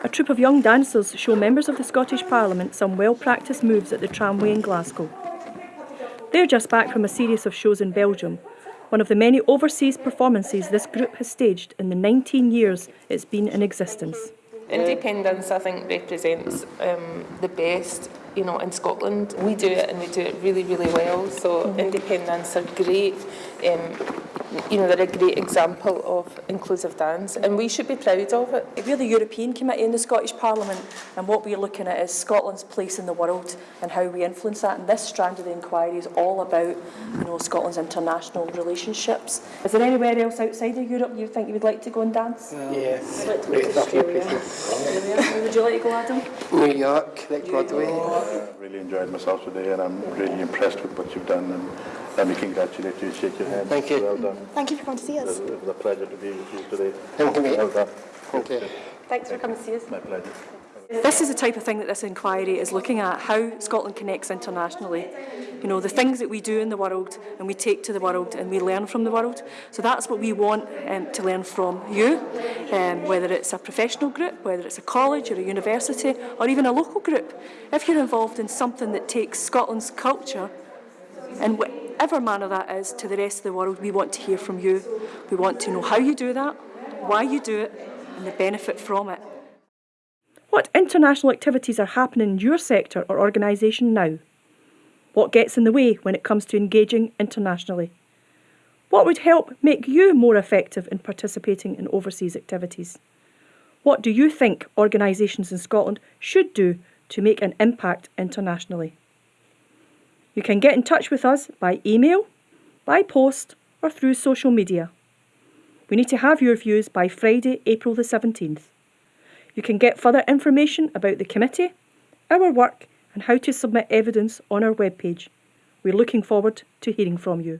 A troupe of young dancers show members of the Scottish Parliament some well-practiced moves at the tramway in Glasgow. They're just back from a series of shows in Belgium, one of the many overseas performances this group has staged in the 19 years it's been in existence. Indepen-dance, I think, represents um, the best, you know, in Scotland. We do it and we do it really, really well. So Indepen-dance are great. Um, you know, they're a great example of inclusive dance, and we should be proud of it. We're the European Committee in the Scottish Parliament and what we're looking at is Scotland's place in the world and how we influence that and this strand of the inquiry is all about you know, Scotland's international relationships. Is there anywhere else outside of Europe you think you would like to go and dance? Yes. I'd like to go to Australia. Australia. Where would you like to go, Adam? New York, like Broadway. I really enjoyed myself today and I'm really impressed with what you've done and let me congratulate you, shake your hand. Thank you. Well done. Thank you for coming to see us. it was a pleasure to be with you today. Thank you. Well done. Thank you. Thanks for coming to see us. My pleasure. This is the type of thing that this inquiry is looking at, how Scotland connects internationally. You know, the things that we do in the world and we take to the world and we learn from the world. So that's what we want um, to learn from you, um, whether it's a professional group, whether it's a college or a university or even a local group. If you're involved in something that takes Scotland's culture in whatever manner that is to the rest of the world, we want to hear from you. We want to know how you do that, why you do it and the benefit from it. What international activities are happening in your sector or organisation now? What gets in the way when it comes to engaging internationally? What would help make you more effective in participating in overseas activities? What do you think organisations in Scotland should do to make an impact internationally? You can get in touch with us by email, by post, or through social media. We need to have your views by Friday, April the 17th. You can get further information about the committee, our work, and how to submit evidence on our webpage. We're looking forward to hearing from you.